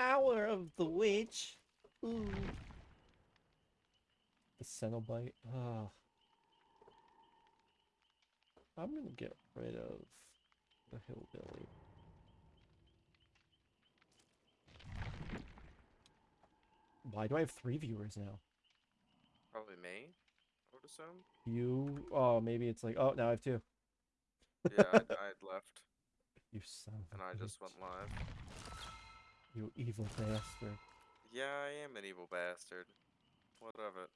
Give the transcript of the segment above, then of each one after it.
power of the witch. Ooh. The Cenobite. Ah. I'm gonna get rid of the hillbilly. Why do I have three viewers now? Probably me. I would assume. You, oh, maybe it's like, oh, now I have two. Yeah, I, I had left, You son of and a I just went live. You evil bastard. Yeah, I am an evil bastard. What of it?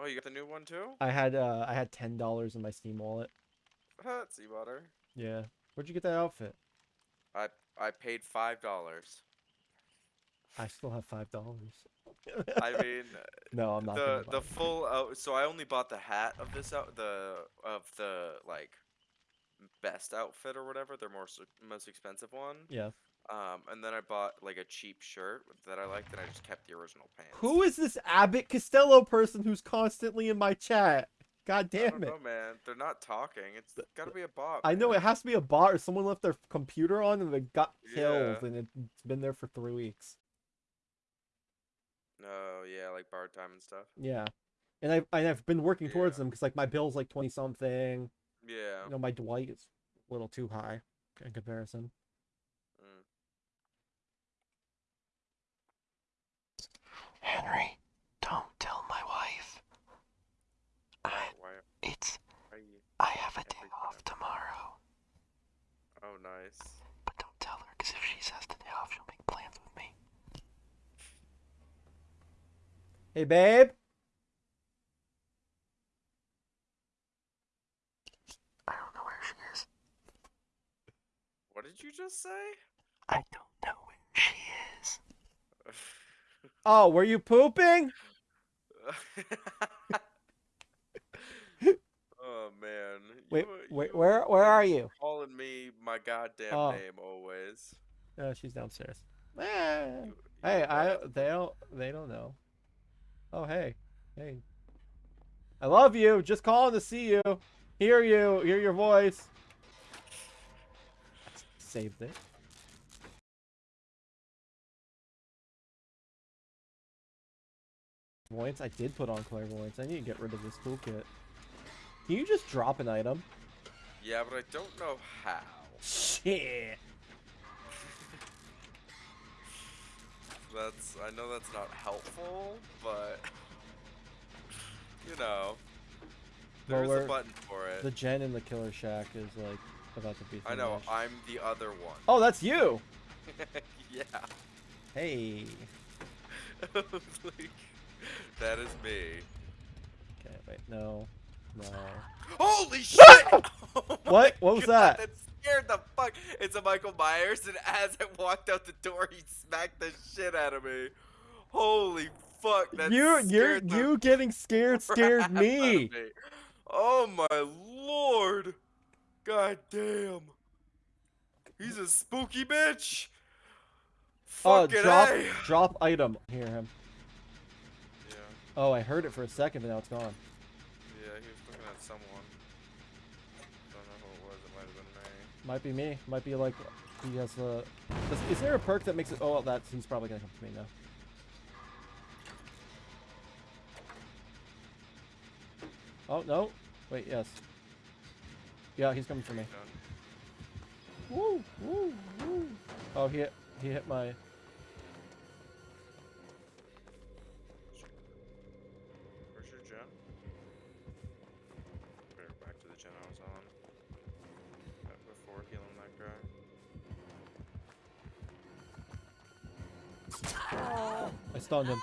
Oh, you got the new one too? I had, uh, I had ten dollars in my Steam wallet. That's butter. Yeah. Where'd you get that outfit? I I paid five dollars. I still have five dollars. I mean, no, I'm not. the the full out. So I only bought the hat of this out the of the like best outfit or whatever. Their most most expensive one. Yeah. Um, and then I bought like a cheap shirt that I liked, and I just kept the original pants. Who is this Abbott Costello person who's constantly in my chat? God damn it. know, man. They're not talking. It's gotta be a bot. I know it has to be a bot or someone left their computer on and they got killed Yeah. and it's been there for three weeks. No, yeah, like bar time and stuff. Yeah. And I've, and I've been working towards them because like my bill's like 20 something. Yeah. You know, my Dwight is a little too high in comparison. Mm. Henry, don't tell my wife. I, Why? it's, I have a day off tomorrow. Oh, nice. But don't tell her, because if she says the day off, she'll make plans with me. Hey, babe. I don't know where she is. What did you just say? I don't know where she is. Oh, were you pooping? oh man. Wait, You- wait, you- where where are you? Calling me my goddamn Oh. name always. Oh, she's downstairs. Eh. You- Hey, I they don't they don't know. Oh hey. Hey. I love you. Just calling to see you. Hear you. Hear your voice. Saved it. Clairvoyance. I did put on clairvoyance. I need to get rid of this toolkit. Can you just drop an item? Yeah, but I don't know how. Shit. That's I know that's not helpful, but you know, Well, there's we're- a button for it. The gen in the killer shack is like about to be. I know. I'm the other one. Oh, that's you. yeah. Hey. like, that is me. Okay, wait, no, no. Holy shit! Oh What? What was God, that? That scared the fuck. It's a Michael Myers, and as I walked out the door, he smacked the shit out of me. Holy fuck! That you, you, you getting scared scared of me. Oh my lord! God damn! He's a spooky bitch. Uh, oh, Fucking drop, A. drop item. Hear him. Yeah, Oh, I heard it for a second, but now it's gone. yeah, he was looking at someone. Don't know who it was. It might have been me. Might be me. Might be like he has a. Is, is there a perk that makes it? Oh, that's he's probably gonna come to me now. Oh no! Wait, yes. Yeah, he's coming for me. Woo, woo, woo. Oh, he hit, he hit my. Stunned him,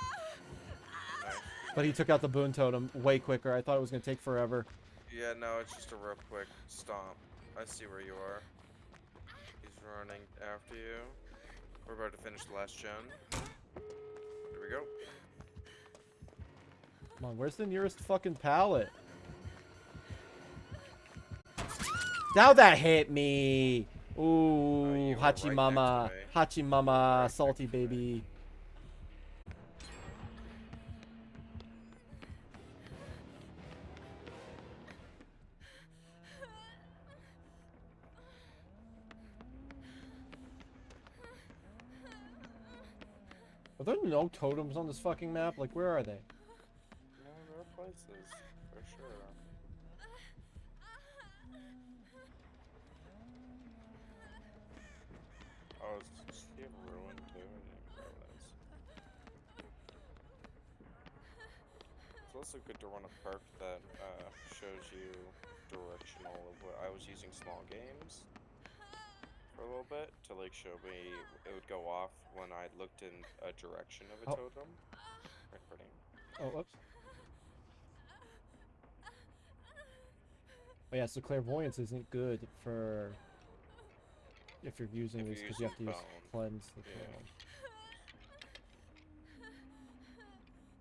but he took out the boon totem way quicker. I thought it was gonna take forever. Yeah, no, it's just a real quick stomp. I see where you are. He's running after you. We're about to finish the last gen. Here we go. Come on, where's the nearest fucking pallet? Now that hit me. Ooh, Oh, you right Hachi Mama, to. Hachi Mama, Right salty to baby. No totems on this fucking map? Like, where are they? No, there are places for sure. Oh, it's you have ruin too. I realize. It's also good to run a perk that uh, shows you directional of what I was using small games for a little bit to like show me it would go off when I looked in a direction of a Oh. totem. Recording. Oh, whoops. Oh yeah, so clairvoyance isn't good for if you're using If these because you have to use boon. cleanse the Yeah. boon.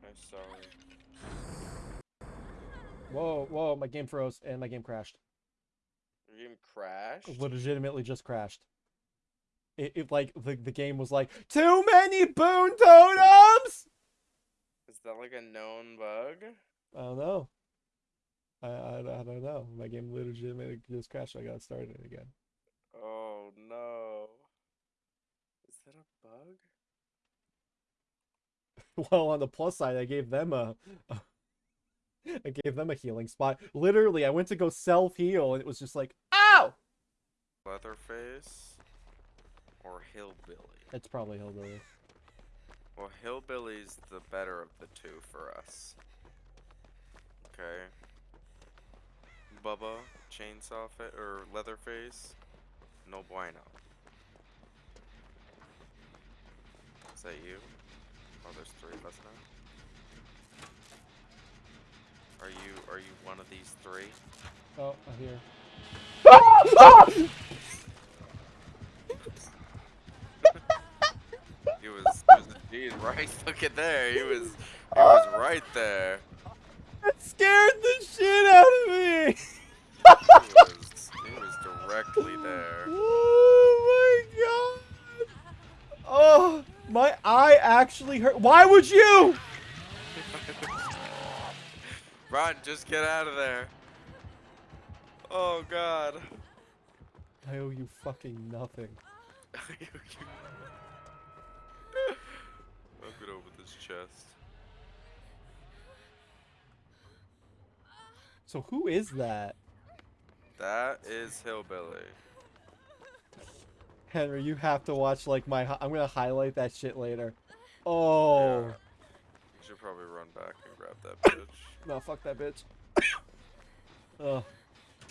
I'm sorry. Whoa, whoa, my game froze and my game crashed. Game crashed. Legitimately just crashed. It, it like the the game was like too many boon totems. Is that like a known bug? I don't know. I, I, I don't know. My game legitimately just crashed. I got started again. Oh no. Is that a bug? Well, on the plus side, I gave them a, a I gave them a healing spot. Literally, I went to go self heal, and it was just like, ow! Leatherface or hillbilly? It's probably hillbilly. Well, hillbilly's the better of the two for us. Okay. Bubba, chainsaw fa- or Leatherface, no bueno. Is that you? Oh, there's three of us now. Are you are you one of these three? Oh, I hear. He was, was indeed right fucking there. He was he was right there. It scared the shit out of me. He was he was directly there. Oh my god! Oh, my eye actually hurt. Why would you? Ron, just get out of there. Oh god. I owe you fucking nothing. I'm gonna open this chest. So who is that? That is hillbilly. Henry, you have to watch like my. I'm gonna highlight that shit later. Oh. Yeah. You should probably run back and grab that bitch. No, fuck that bitch. oh.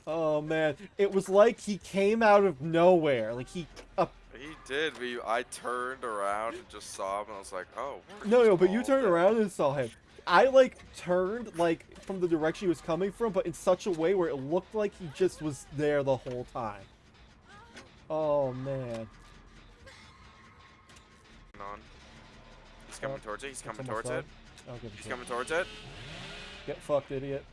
Oh man, it was like he came out of nowhere. Like he. Uh, He did, but you, I turned around and just saw him, and I was like, oh. no, no, but you turned dead. around and saw him. I like turned like from the direction he was coming from, but in such a way where it looked like he just was there the whole time. Oh man. On. He's coming Oh, towards it. He's coming towards almost it. done. I'll give it He's coming towards it. Get fucked, idiot.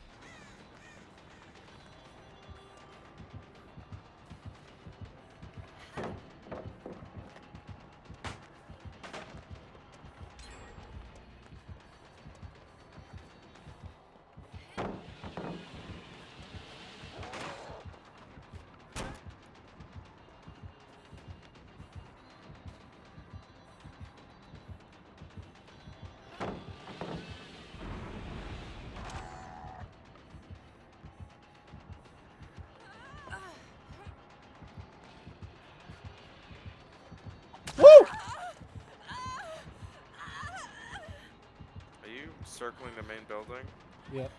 Circling the main building? Yep.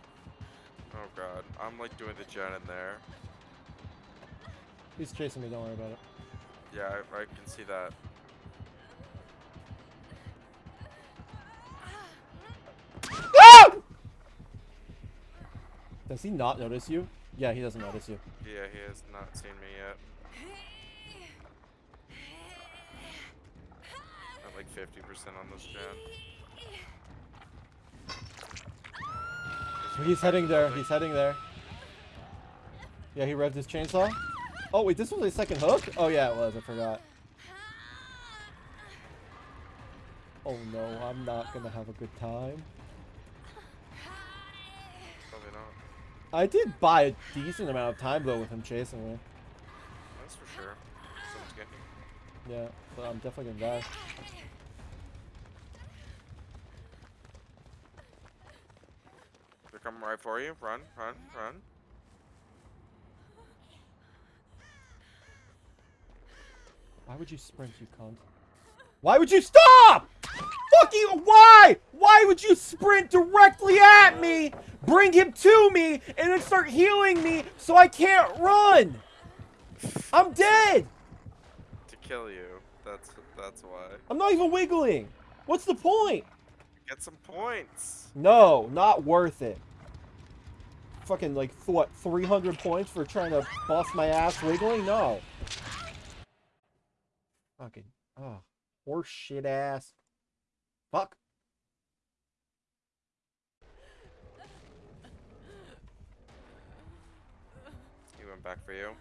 Oh god, I'm like doing the gen in there. He's chasing me, don't worry about it. Yeah, I, I can see that. Ah! Does he not notice you? Yeah, he doesn't notice you. Yeah, he has not seen me yet. I'm like 50% on this gen. He's heading there. He's heading there. Yeah, he revved his chainsaw. Oh wait, this was his second hook? Oh yeah, it was. I forgot. Oh no, I'm not gonna have a good time. Probably not. I did buy a decent amount of time though with him chasing me. That's for sure. Someone's getting Yeah, but I'm definitely gonna die. They're right for you. Run, run, run. Why would you sprint, you cunt? Why would you stop? Fucking why? Why would you sprint directly at me, bring him to me, and then start healing me so I can't run? I'm dead. To kill you. That's that's why. I'm not even wiggling. What's the point? Get some points. No, not worth it. Fucking like th- what, 300 points for trying to bust my ass wiggling? No. Fucking, oh, horse shit ass. Fuck. He went back for you.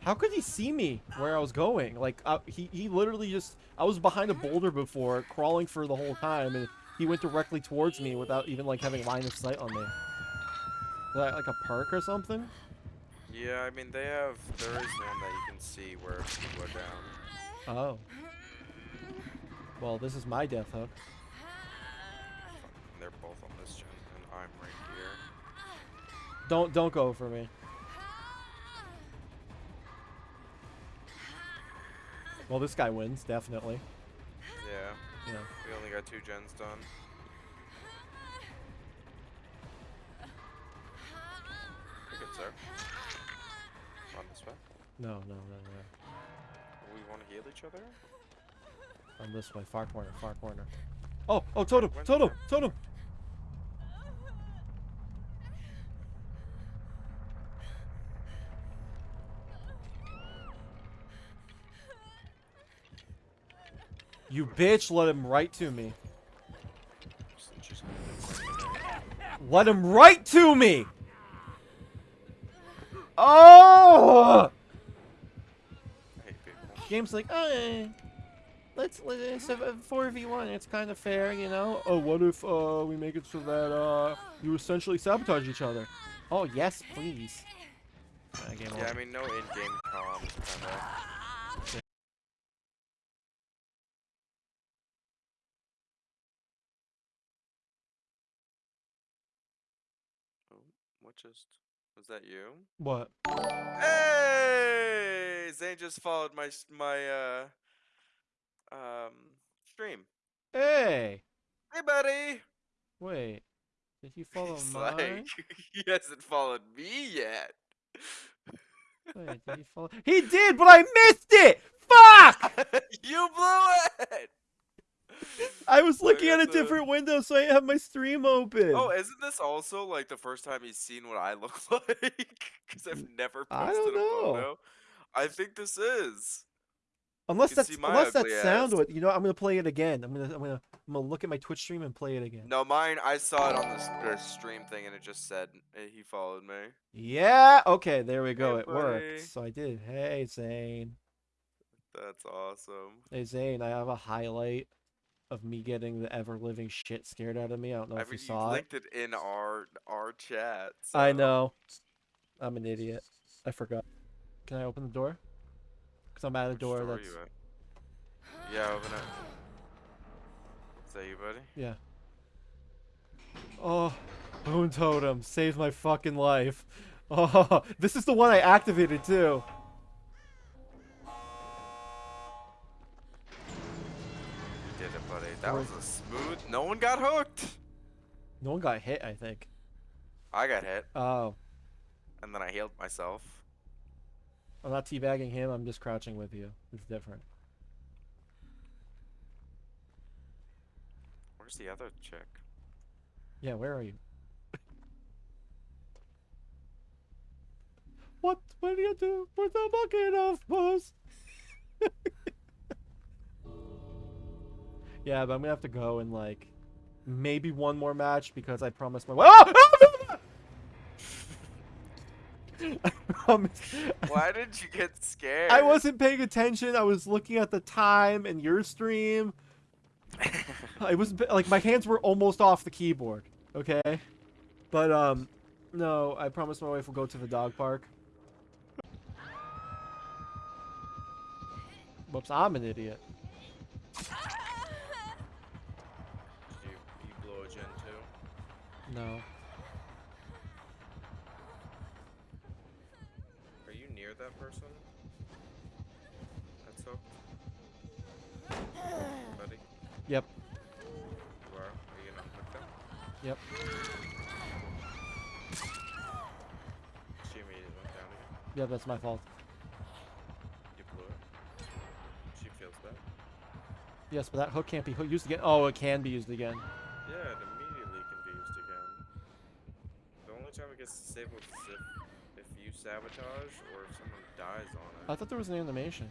How could he see me where I was going? Like, uh, he, he literally just, I was behind a boulder before, crawling for the whole time, and he went directly towards me without even, like, having line of sight on me. Is that, like, a perk or something? Yeah, I mean they have. There is one that you can see where people are down. Oh. Well, this is my death hook. They're both on this gen, and I'm right here. Don't, don't go for me. Well, this guy wins, definitely. Yeah, we only got two gens done. You're good, sir. On this way. No, no, no, no. We want to heal each other. On this way, far corner, far corner. Oh, oh, totem, totem, totem. You bitch, let him right to me. Let him right to me! Oh! Game's like, oh, let's let's have a four v one. It's kind of fair, you know. Oh, what if uh we make it so that uh you essentially sabotage each other? Oh yes, please. Uh, Yeah, I mean no in-game comms just was that you? What? Hey, Zane just followed my my uh um stream. Hey, Hey, buddy. wait. Did you follow He's mine? like, he hasn't followed me yet. Wait, did he follow? He did, but I missed it. Fuck! you blew it. I was I looking at a the- different window, so I have my stream open. Oh, isn't this also like the first time he's seen what I look like? Because I've never I posted don't a know. photo. I think this is. unless that's unless that sound with you know, I'm gonna play it again. I'm gonna I'm gonna I'm gonna look at my Twitch stream and play it again. No, mine. I saw it on the, stream thing, and it just said uh, he followed me. Yeah. Okay, there we go. Hey, it worked. So I did. Hey Zane. That's awesome. Hey Zane, I have a highlight of me getting the ever living shit scared out of me. I don't know I if mean, you you saw it. linked it in our our chat. I know. I'm an idiot. I forgot. Can I open the door? Cause I'm at a Which door that's you at? Yeah, open it. Is that you, buddy? yeah. Oh, Boon Totem saved my fucking life. Oh, this is the one I activated too. That was a smooth. No one got hooked. No one got hit, I think. I got hit, Oh, and then I healed myself. I'm not teabagging him. I'm just crouching with you. It's different. Where's the other chick? Yeah, where are you? what? What do you do with a bucket of puss? Yeah, but I'm gonna have to go and like maybe one more match because I promised my. I promised. Why did you get scared? I wasn't paying attention. I was looking at the time and your stream. I was like my hands were almost off the keyboard. Okay, but um, no, I promised my wife we'll go to the dog park. Whoops, I'm an idiot. No. Are you near that person? That's hooked. Buddy, Yep. you are. Are you gonna hook them? Yep. She immediately went down again. Yep, that's my fault. You blew it. She feels that. Yes, but that hook can't be used again. Oh, it can be used again. Yeah, it immediately can be used again. The only time it gets disabled is if, if you sabotage or if someone dies on it. I thought there was an animation.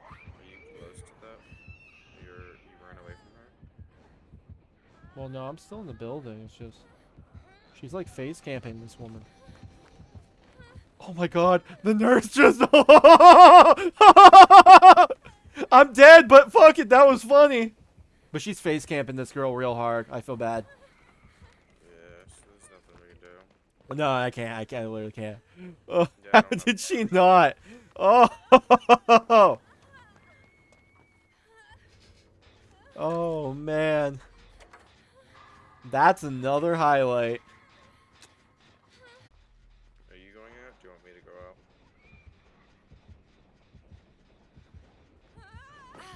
Are you close to that? You're you ran away from her? Well, no, I'm still in the building. It's just she's like face camping this woman. Oh my god, the nurse just I'm dead, but fuck it, that was funny. But she's face camping this girl real hard. I feel bad. Yeah, there's nothing we can do. No, I can't. I can't. I literally can't. Oh, Yeah, how don't know. did she not? Oh. Oh man. That's another highlight. Are you going out? Do you want me to go out?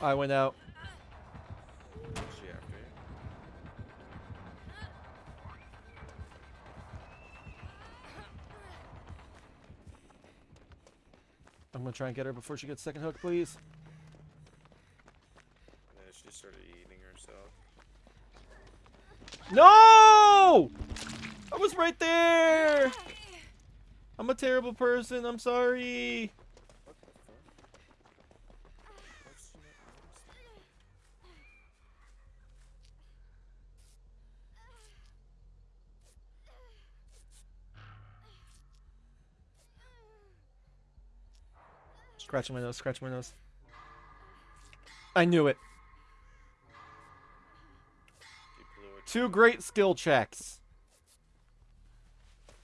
I went out. Is she after you? I'm gonna try and get her before she gets second hook, please. And then she started eating herself. No! I was right there. I'm a terrible person. I'm sorry. What the fuck? What's she not noticing? Scratching my nose. Scratching my nose. I knew it. It. Two great skill checks.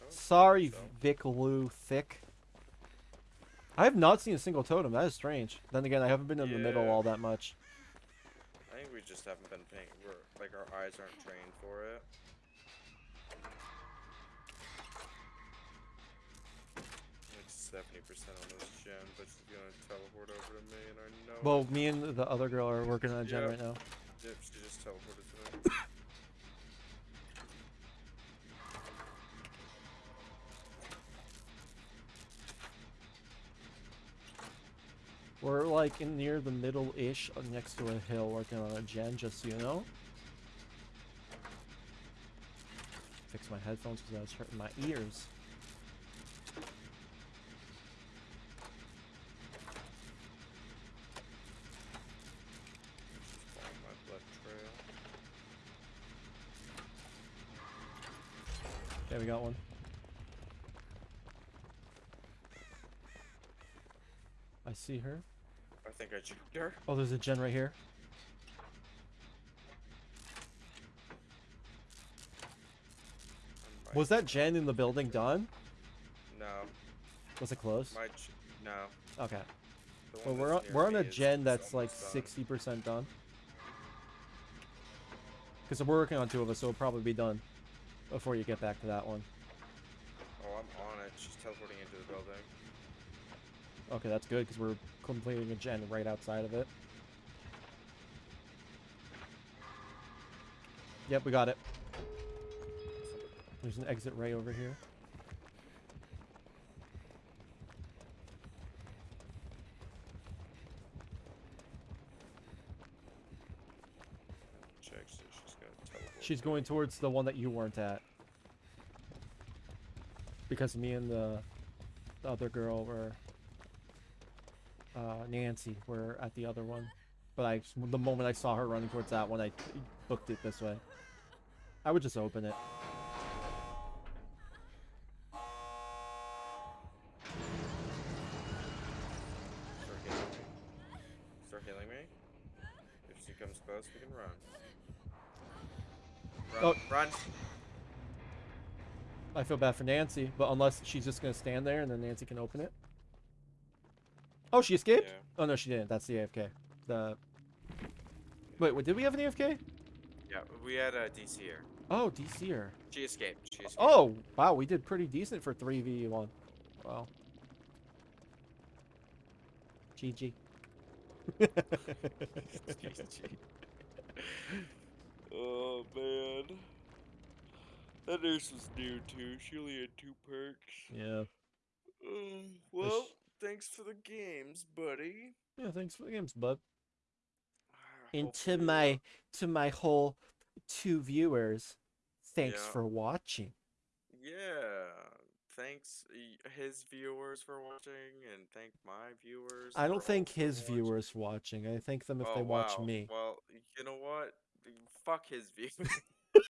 Sorry, so. Vic Lou Thick. I have not seen a single totem. That is strange. Then again, I haven't been in the middle all that much. I think we just haven't been paying. We're, like our eyes aren't trained for it. Like seventy percent on this gen, but she's gonna teleport over to me, and I know. Well, me and the other girl are working on a gen Yeah. right now. Yep, she just teleported to me. We're like in near the middle-ish, next to a hill, working on a gen. Just so you know. Fix my headphones because I was hurting my ears. Follow my blood trail. Okay, we got one. I see her. I think I juked her. Oh, there's a gen right here. Was that gen in the building done? No, Was it close? my no. Okay. Well, we're on, we're on a gen that's like 60% done. Because we're working on two of us, so it'll probably be done before you get back to that one. Oh, I'm on it. She's teleporting into the building. Okay, that's good because we're completing a gen right outside of it. Yep, we got it. There's an exit ray over here. Check. So she's gonna teleport. She's going towards the one that you weren't at. Because me and the, the other girl were, uh, Nancy, were at the other one. But I, the moment I saw her running towards that one, I booked it this way. I would just open it. Oh. Run. I feel bad for Nancy, but unless she's just gonna stand there and then Nancy can open it. Oh, she escaped? Yeah. Oh no, she didn't. That's the AFK. The Wait, wait, did we have an AFK? Yeah, we had a DC here. Oh, DCer. She escaped. She escaped. Oh, wow, we did pretty decent for 3v1. Wow. GG. Oh man. That nurse was new too. She only had two perks. yeah. Uh, well, thanks for the games, buddy. Yeah, thanks for the games, bud. And to uh, my to my whole two viewers, thanks Yeah. for watching. Yeah. Thanks his viewers for watching, and thank my viewers. I don't for thank his watching. viewers watching. I thank them if oh, they watch wow. me. Well, you know what? Fuck his viewers.